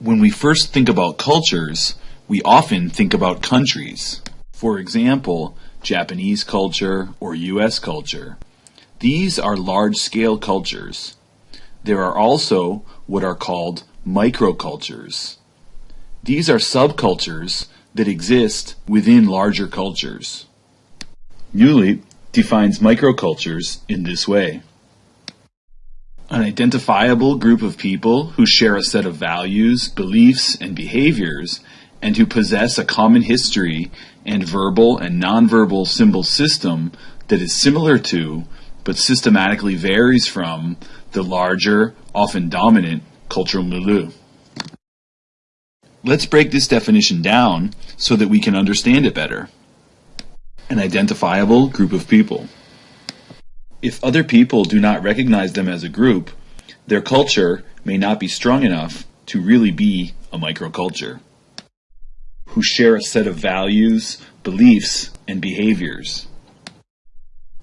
When we first think about cultures, we often think about countries. For example, Japanese culture or US culture. These are large-scale cultures. There are also what are called microcultures. These are subcultures that exist within larger cultures. Neuliep defines microcultures in this way. An identifiable group of people who share a set of values, beliefs, and behaviors, and who possess a common history and verbal and nonverbal symbol system that is similar to, but systematically varies from, the larger, often dominant, cultural milieu. Let's break this definition down so that we can understand it better. An identifiable group of people. If other people do not recognize them as a group, their culture may not be strong enough to really be a microculture. Who share a set of values, beliefs, and behaviors.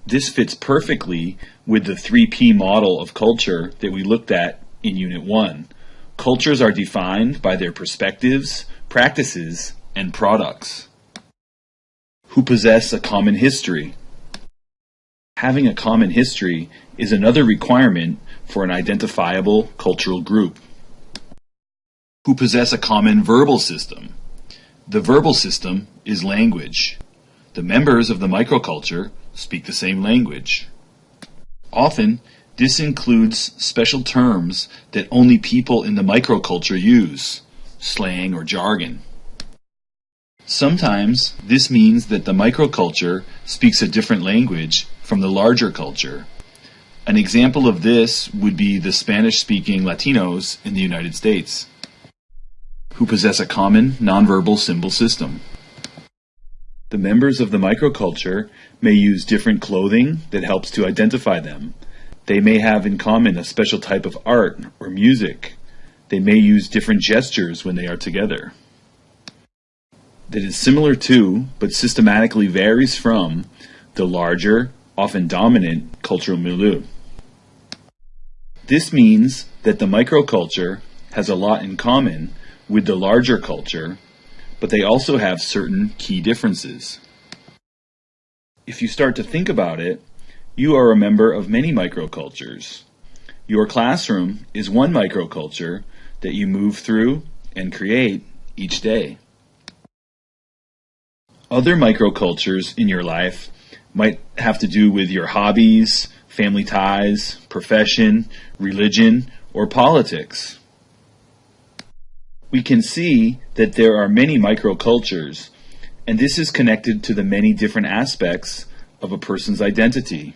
This fits perfectly with the 3P model of culture that we looked at in Unit 1. Cultures are defined by their perspectives, practices, and products. Who possess a common history. Having a common history is another requirement for an identifiable cultural group. Who possess a common verbal system. The verbal system is language. The members of the microculture speak the same language. Often, this includes special terms that only people in the microculture use, slang or jargon. Sometimes this means that the microculture speaks a different language from the larger culture. An example of this would be the Spanish-speaking Latinos in the United States, who possess a common nonverbal symbol system. The members of the microculture may use different clothing that helps to identify them. They may have in common a special type of art or music. They may use different gestures when they are together. That is similar to, but systematically varies from, the larger often dominant cultural milieu. This means that the microculture has a lot in common with the larger culture, but they also have certain key differences. If you start to think about it, you are a member of many microcultures. Your classroom is one microculture that you move through and create each day. Other microcultures in your life might have to do with your hobbies, family ties, profession, religion, or politics. We can see that there are many microcultures, and this is connected to the many different aspects of a person's identity.